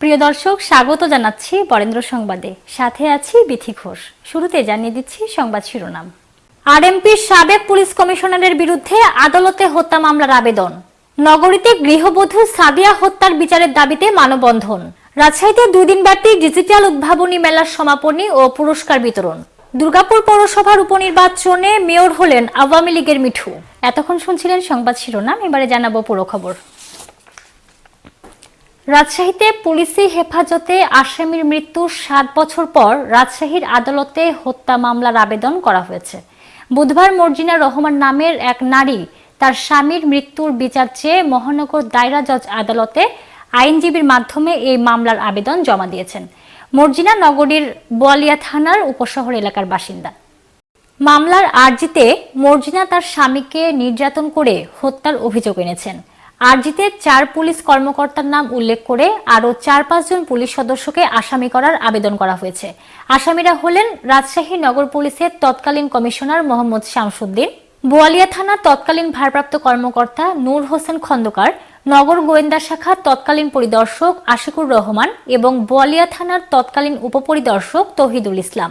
প্রিয় দর্শক, স্বাগত জানাচ্ছি বরেন্দ্র সংবাদে। সাথে আছি বিথি ঘোষ। শুরুতে জানিয়ে দিচ্ছি সংবাদ শিরোনাম। আরএমপির সাবেক পুলিশ কমিশনারের বিরুদ্ধে আদালতে হত্যা মামলার আবেদন। নগরীতে গৃহবধূ সাদিয়া হত্যার বিচারের দাবিতে মানববন্ধন। রাজশাহীতে দুই দিনব্যাপী ডিজিটাল উদ্ভাবনী মেলার সমাপনী ও পুরস্কার বিতরণ। দুর্গাপুর পৌরসভার উপনির্বাচনে মেয়র হলেন আওয়ামী লীগের মিঠু। এতক্ষণ শুনছিলেন সংবাদ শিরোনাম, এবারে জানাব পুরো খবর। রাজশাহীতে পুলিশি হেফাজতে আসামির মৃত্যুর সাত বছর পর রাজশাহীর আদালতে হত্যা মামলার আবেদন করা হয়েছে। বুধবার মর্জিনা রহমান নামের এক নারী তার স্বামীর মৃত্যুর বিচার চেয়ে মহানগর দায়রা জজ আদালতে আইনজীবীর মাধ্যমে এই মামলার আবেদন জমা দিয়েছেন। মর্জিনা নগরীর বোয়ালিয়া থানার উপশহর এলাকার বাসিন্দা। মামলার আর্জিতে মর্জিনা তার স্বামীকে নির্যাতন করে হত্যার অভিযোগ এনেছেন। আর্জিতে চার পুলিশ কর্মকর্তার নাম উল্লেখ করে আরও চার পাঁচজন পুলিশ সদস্যকে আসামি করার আবেদন করা হয়েছে। আসামিরা হলেন রাজশাহী নগর পুলিশের তৎকালীন কমিশনার মোহাম্মদ শামসুদ্দিন, বোয়ালিয়া থানার তৎকালীন ভারপ্রাপ্ত কর্মকর্তা নূর হোসেন খন্দকার, নগর গোয়েন্দা শাখার তৎকালীন পরিদর্শক আশিকুর রহমান এবং বোয়ালিয়া থানার তৎকালীন উপপরিদর্শক তহিদুল ইসলাম।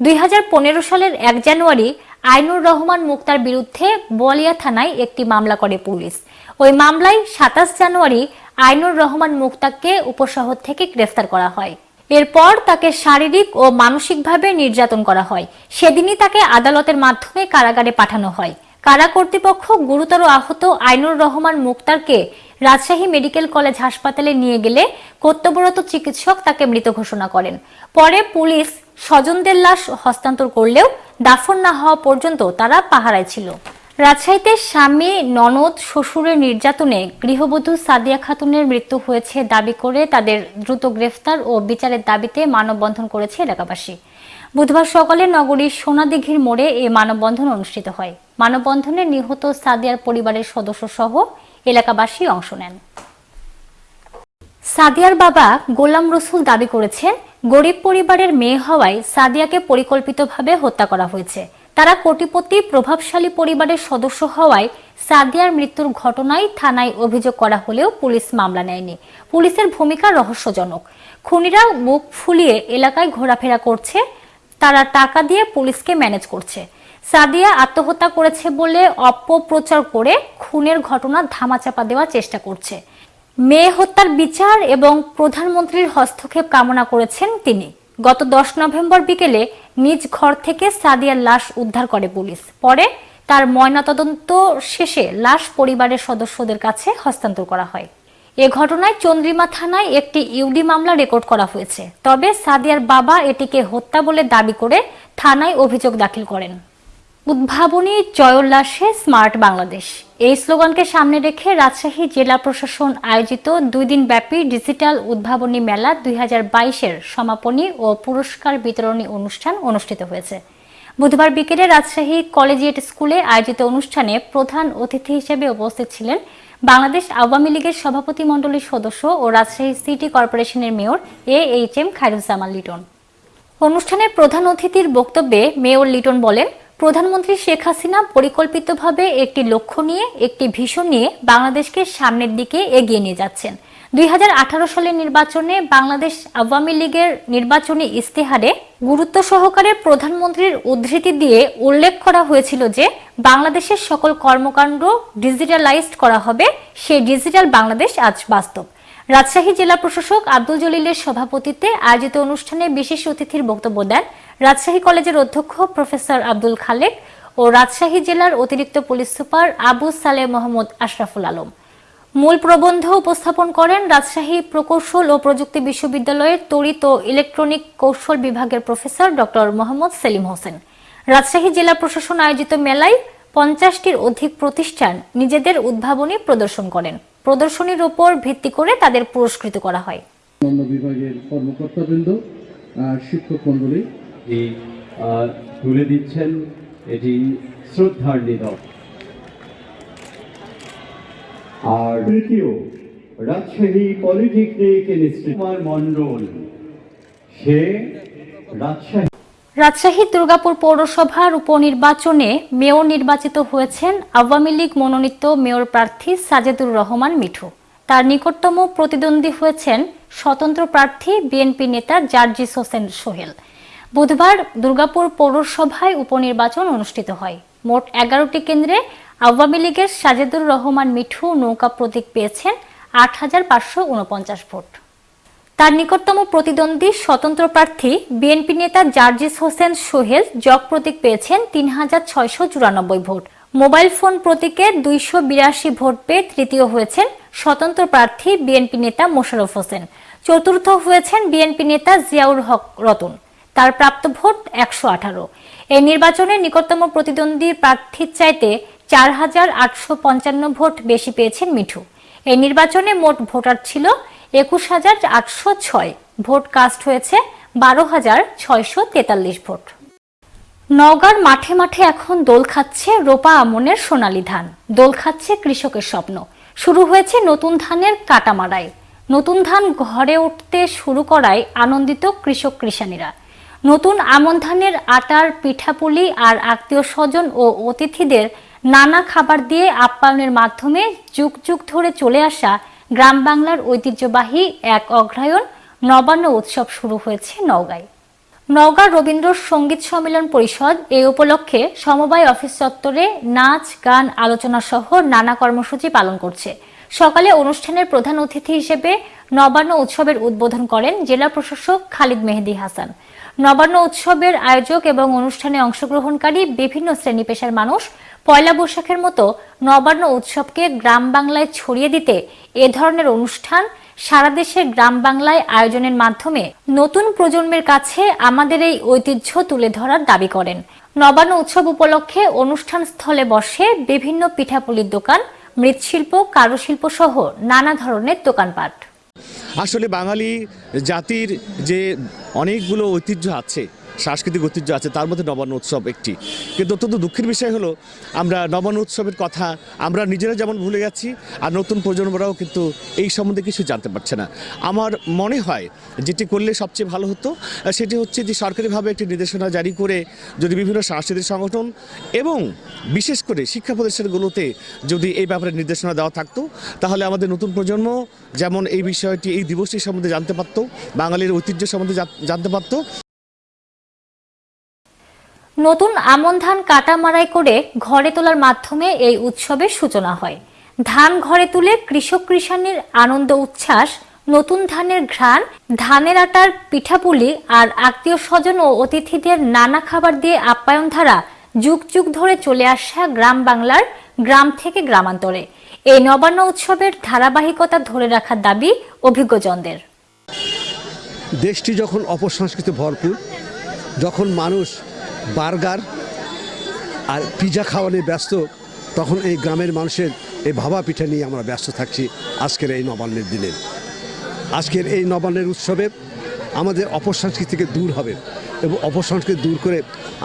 দুই হাজার পনেরো সালের এক জানুয়ারি আইনুর রহমান মুক্তার বিরুদ্ধে বোয়ালিয়া থানায় একটি মামলা করে পুলিশ। ওই মামলায় সাতাশ জানুয়ারি আইনুর রহমান মুক্তাকে উপশহর থেকে গ্রেফতার করা হয়। এরপর তাকে শারীরিক ও মানসিকভাবে নির্যাতন করা হয়। সেদিনই তাকে আদালতের মাধ্যমে কারাগারে পাঠানো হয়। কারা কর্তৃপক্ষ গুরুতর আহত আইনুর রহমান মুক্তারকে রাজশাহী মেডিকেল কলেজ হাসপাতালে নিয়ে গেলে কর্তব্যরত চিকিৎসক তাকে মৃত ঘোষণা করেন। পরে পুলিশ স্বজনদের লাশ হস্তান্তর করলেও দাফন না হওয়া পর্যন্ত তারা পাহারায় ছিল। রাজশাহীতে স্বামী, ননদ, শ্বশুরের নির্যাতনে গৃহবধূ সাদিয়া খাতুনের মৃত্যু হয়েছে দাবি করে তাদের দ্রুত গ্রেফতার ও বিচারের দাবিতে মানববন্ধন করেছে এলাকাবাসী। বুধবার সকালে নগরীর সোনাদিঘির মোড়ে এই মানববন্ধন অনুষ্ঠিত হয়। মানববন্ধনে নিহত সাদিয়ার পরিবারের সদস্য সহ এলাকাবাসী অংশ নেন। সাদিয়ার বাবা গোলাম রসুল দাবি করেছেন, গরিব পরিবারের মেয়ে হওয়ায় সাদিয়াকে পরিকল্পিতভাবে হত্যা করা হয়েছে। তারা কোটিপতি, প্রভাবশালী পরিবারের সদস্য হওয়ায় সাদিয়ার মৃত্যুর ঘটনায় থানায় অভিযোগ করা হলেও পুলিশ মামলা নেয়নি। পুলিশের ভূমিকা রহস্যজনক। খুনিরা মুখ ফুলিয়ে এলাকায় ঘোরাফেরা করছে, তারা টাকা দিয়ে পুলিশকে ম্যানেজ করছে। সাদিয়া আত্মহত্যা করেছে বলে অপপ্রচার করে খুনের ঘটনা ধামাচাপা দেওয়ার চেষ্টা করছে। মেয়ে হত্যার বিচার এবং প্রধানমন্ত্রীর হস্তক্ষেপ কামনা করেছেন তিনি। গত দশ নভেম্বর বিকেলে নিজ ঘর থেকে সাদিয়ার লাশ উদ্ধার করে পুলিশ। পরে তার ময়নাতদন্ত শেষে লাশ পরিবারের সদস্যদের কাছে হস্তান্তর করা হয়। এ ঘটনায় চন্দ্রিমা থানায় একটি ইউডি মামলা রেকর্ড করা হয়েছে। তবে সাদিয়ার বাবা এটিকে হত্যা বলে দাবি করে থানায় অভিযোগ দাখিল করেন। উদ্ভাবনী জয়োল্লাসে স্মার্ট বাংলাদেশ। এই স্লোগানকে সামনে রেখে রাজশাহী জেলা প্রশাসন আয়োজিত দুই দিন ব্যাপী ডিজিটাল উদ্ভাবনী মেলা দুই হাজার বাইশের সমাপনী ও পুরস্কার বিতরণী অনুষ্ঠান অনুষ্ঠিত হয়েছে। বুধবার বিকেলে রাজশাহী কলেজিয়েট স্কুলে আয়োজিত অনুষ্ঠানে প্রধান অতিথি হিসেবে উপস্থিত ছিলেন বাংলাদেশ আওয়ামী লীগের সভাপতি মণ্ডলীর সদস্য ও রাজশাহী সিটি কর্পোরেশনের mayor A H M Khairuzzaman Liton. অনুষ্ঠানে প্রধান অতিথির বক্তব্যে মেয়র লিটন বলেন প্রধানমন্ত্রী শেখ হাসিনা পরিকল্পিতভাবে একটি লক্ষ্য নিয়ে, একটি ভিশন নিয়ে বাংলাদেশকে সামনের দিকে এগিয়ে নিয়ে যাচ্ছেন। দুই হাজার আঠারো সালের নির্বাচনে বাংলাদেশ আওয়ামী লীগের নির্বাচনী ইস্তেহারে গুরুত্ব সহকারে প্রধানমন্ত্রীর উদ্ধৃতি দিয়ে উল্লেখ করা হয়েছিল যে, বাংলাদেশের সকল কর্মকাণ্ড ডিজিটালাইজড করা হবে। সেই ডিজিটাল বাংলাদেশ আজ বাস্তব। রাজশাহী জেলা প্রশাসক আব্দুল জলিলের সভাপতিত্বে আয়োজিত অনুষ্ঠানে বিশেষ অতিথির বক্তব্য দেন রাজশাহী কলেজের অধ্যক্ষ প্রফেসর আব্দুল খালেক ও রাজশাহী জেলার অতিরিক্ত পুলিশ সুপার আবু সালে মোহাম্মদ আশরাফুল আলম। মূল প্রবন্ধ উপস্থাপন করেন রাজশাহী প্রকৌশল ও প্রযুক্তি বিশ্ববিদ্যালয়ের তড়িৎ ও ইলেকট্রনিক কৌশল বিভাগের প্রফেসর ডক্টর মোহাম্মদ সেলিম হোসেন। রাজশাহী জেলা প্রশাসন আয়োজিত মেলায় পঞ্চাশটির অধিক প্রতিষ্ঠান নিজেদের উদ্ভাবনী প্রদর্শন করেন। প্রদর্শনীর উপর ভিত্তি করে তাদের পুরস্কৃত করা হয়। অন্য বিভাগের কর্মকর্তাবৃন্দ শিক্ষক মন্ডলী তুলে দিচ্ছেন এটি শ্রদ্ধার নিদক আর তৃতীয় রাজশাহী পলিটেকনিক ইনস্টিটিউট মণ্ডল। সে রাজশাহী রাজশাহী দুর্গাপুর পৌরসভার উপনির্বাচনে মেয়র নির্বাচিত হয়েছেন আওয়ামী লীগ মনোনীত মেয়র প্রার্থী সাজেদুর রহমান মিঠু। তার নিকটতম প্রতিদ্বন্দ্বী হয়েছেন স্বতন্ত্র প্রার্থী বিএনপি নেতা জার্জিস হোসেন সোহেল। বুধবার দুর্গাপুর পৌরসভায় উপনির্বাচন অনুষ্ঠিত হয়। মোট এগারোটি কেন্দ্রে আওয়ামী লীগের সাজেদুর রহমান মিঠু নৌকা প্রতীক পেয়েছেন আট হাজার পাঁচশো উনপঞ্চাশ ভোট। তার নিকটতম প্রতিদ্বন্দ্বী স্বতন্ত্র প্রার্থী বিএনপি নেতা জার্জিস হোসেন সোহেল জগ প্রতীক পেয়েছেন তিন হাজার ছয়শো চুরানব্বই ভোট। মোবাইল ফোন প্রতীকে দুইশো বিরাশি ভোট পেয়ে তৃতীয় হয়েছেন স্বতন্ত্র প্রার্থী বিএনপি নেতা মোশাররফ হোসেন। চতুর্থ হয়েছেন বিএনপি নেতা জিয়াউর হক রতন। তার প্রাপ্ত ভোট একশো আঠারো। এই নির্বাচনে নিকটতম প্রতিদ্বন্দ্বী প্রার্থীর চাইতে চার হাজার আটশো পঞ্চান্ন ভোট বেশি পেয়েছেন মিঠু। এই নির্বাচনে মোট ভোটার ছিল একুশ হাজার আটশো ছয় ভোট কাস্ট হয়েছে বারো হাজার ছয়শো তেতাল্লিশ ভোট। নওগাঁর মাঠে মাঠে এখন দোল খাচ্ছে রোপা আমনের সোনালী ধান। দোল খাচ্ছে কৃষকের স্বপ্ন। শুরু হয়েছে নতুন ধানের কাটা মারাই নতুন ধান ঘরে উঠতে শুরু করায় আনন্দিত কৃষক কৃষানীরা। নতুন আমন ধানের আটার পিঠাপুলি আর আত্মীয় স্বজন ও অতিথিদের নানা খাবার দিয়ে আপ্যায়নের মাধ্যমে যুগ যুগ ধরে চলে আসা গ্রাম বাংলার ঐতিহ্যবাহী এক অগ্রায়ণ নবান্ন উৎসব শুরু হয়েছে নওগাঁয়। নওগাঁ রবীন্দ্র সংগীত সম্মেলন পরিষদ এই উপলক্ষে সমবায় অফিস চত্বরে নাচ, গান, আলোচনা সহ নানা কর্মসূচি পালন করছে। সকালে অনুষ্ঠানের প্রধান অতিথি হিসেবে নবান্ন উৎসবের উদ্বোধন করেন জেলা প্রশাসক খালিদ মেহেদি হাসান। নবান্ন উৎসবের আয়োজক এবং অনুষ্ঠানে অংশগ্রহণকারী বিভিন্ন শ্রেণি পেশার মানুষ পয়লা বৈশাখের মতো নবান্ন উৎসবকে গ্রাম বাংলায় ছড়িয়ে দিতে এ ধরনের অনুষ্ঠান সারা দেশে গ্রাম বাংলায় আয়োজনের মাধ্যমে নতুন প্রজন্মের কাছে আমাদের এই ঐতিহ্য তুলে ধরার দাবি করেন। নবান্ন উৎসব উপলক্ষে অনুষ্ঠান স্থলে বসে বিভিন্ন পিঠাপুলির দোকান, মৃৎশিল্প, কারুশিল্প সহ নানা ধরনের দোকানপাট। আসলে বাঙালি জাতির যে অনেকগুলো ঐতিহ্য আছে সাংস্কৃতিক ঐতিহ্য আছে, তার মধ্যে নবান্ন উৎসব একটি। কিন্তু অত্যন্ত দুঃখের বিষয় হলো, আমরা নবান্ন উৎসবের কথা, আমরা নিজেরা যেমন ভুলে যাচ্ছি আর নতুন প্রজন্মরাও কিন্তু এই সম্বন্ধে কিছু জানতে পারছে না। আমার মনে হয়, যেটি করলে সবচেয়ে ভালো হতো, সেটি হচ্ছে যে সরকারিভাবে একটি নির্দেশনা জারি করে যদি বিভিন্ন সাংস্কৃতিক সংগঠন এবং বিশেষ করে শিক্ষা প্রতিষ্ঠানগুলোতে যদি এই ব্যাপারে নির্দেশনা দেওয়া থাকতো, তাহলে আমাদের নতুন প্রজন্ম যেমন এই বিষয়টি, এই দিবসটি সম্বন্ধে জানতে পারতো, বাঙালির ঐতিহ্য সম্বন্ধে জানতে পারতো। নতুন আমন ধান কাটা মারাই করে ঘরে তোলার মাধ্যমে এই উৎসবের সূচনা হয়। ধান ঘরে তুলে কৃষক কৃষাণীর আনন্দ উচ্ছ্বাস, নতুন ধানের ঘ্রাণ, ধানের আটার পিঠাপুলি আর আত্মীয় স্বজন ও অতিথিদের নানা খাবার দিয়ে আপ্যায়ন ধারা যুগ যুগ ধরে চলে আসা গ্রাম বাংলার গ্রাম থেকে গ্রামান্তরে। এই নবান্ন উৎসবের ধারাবাহিকতা ধরে রাখার দাবি অভিজ্ঞজনদের। দেশটি যখন অপসংস্কৃতি ভরপুর, যখন মানুষ বার্গার আর পিজা খাওয়া নিয়ে ব্যস্ত, তখন এই গ্রামের মানুষের এই ভাবা পিঠা নিয়ে আমরা ব্যস্ত থাকছি আজকের এই নবান্নের দিনে। আজকের এই নবান্নের উৎসবে আমাদের অপসংস্কৃতি থেকে দূর হবে এবং অপসংস্কৃতি দূর করে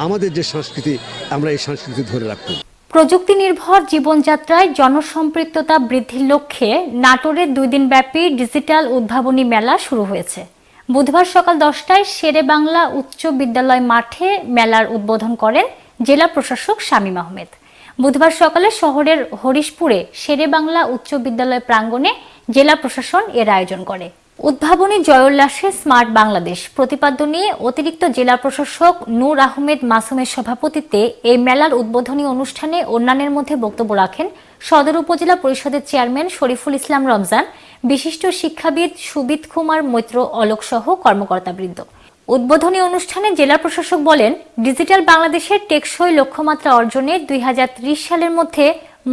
আমাদের যে সংস্কৃতি, আমরা এই সংস্কৃতি ধরে রাখব। প্রযুক্তি নির্ভর জীবনযাত্রায় জনসম্পৃক্ততা বৃদ্ধির লক্ষ্যে নাটোরে দুই দিনব্যাপী ডিজিটাল উদ্ভাবনী মেলা শুরু হয়েছে। বুধবার সকাল দশটায় শেরে বাংলা উচ্চ বিদ্যালয় মাঠে মেলার উদ্বোধন করেন জেলা প্রশাসক শামীম আহমেদ। বুধবার সকালে শহরের হরিশপুরে শেরে বাংলা উচ্চ বিদ্যালয় প্রাঙ্গণে জেলা প্রশাসন এর আয়োজন করে। উদ্ভাবনী জয়োল্লাসে স্মার্ট বাংলাদেশ প্রতিপাদ্য নিয়ে অতিরিক্ত জেলা প্রশাসক নূর আহমেদ মাসুমের সভাপতিত্বে এই মেলার উদ্বোধনী অনুষ্ঠানে অন্যান্যের মধ্যে বক্তব্য রাখেন সদর উপজেলা পরিষদের চেয়ারম্যান শরীফুল ইসলাম রমজান বিশিষ্ট শিক্ষাবিদ সুবিত কুমার মৈত্র অলোক সহ কর্মকর্তাবৃন্দ। উদ্বোধনী অনুষ্ঠানে জেলা প্রশাসক বলেন, ডিজিটাল বাংলাদেশের টেকসই লক্ষ্যমাত্রা অর্জনে দুই সালের মধ্যে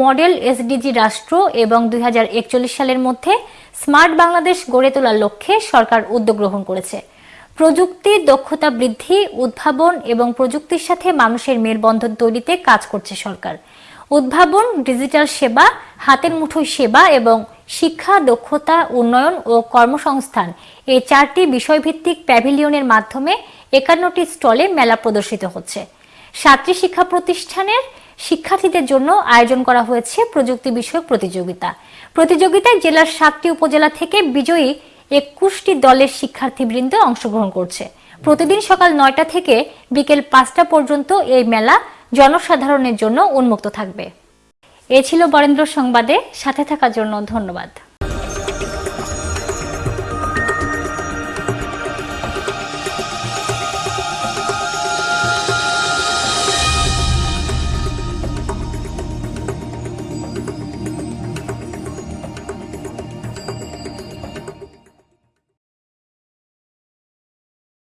মডেল এসডিজি রাষ্ট্র এবং দুই হাজার একচল্লিশ সালের মধ্যে স্মার্ট বাংলাদেশ গড়ে তোলার লক্ষ্যে সরকার উদ্যোগ গ্রহণ করেছে। প্রযুক্তি, দক্ষতা বৃদ্ধি, উদ্ভাবন এবং প্রযুক্তির সাথে মানুষের মেলবন্ধন তৈরিতে কাজ করছে সরকার। উদ্ভাবন, ডিজিটাল সেবা, হাতের মুঠোয় সেবা এবং শিক্ষা, দক্ষতা, উন্নয়ন ও কর্মসংস্থান। এই চারটি বিষয়ভিত্তিক প্যাভিলিয়নের মাধ্যমে একান্নটি স্টলে মেলা প্রদর্শিত হচ্ছে। সাতটি শিক্ষা প্রতিষ্ঠানের শিক্ষার্থীদের জন্য আয়োজন করা হয়েছে প্রযুক্তি বিষয়ক প্রতিযোগিতা। প্রতিযোগিতায় জেলার সাতটি উপজেলা থেকে বিজয়ী একুশটি দলের শিক্ষার্থীবৃন্দ অংশগ্রহণ করছে। প্রতিদিন সকাল নয়টা থেকে বিকেল পাঁচটা পর্যন্ত এই মেলা জনসাধারণের জন্য উন্মুক্ত থাকবে। এ ছিল বরেন্দ্র সংবাদে সাথে থাকার জন্য ধন্যবাদ।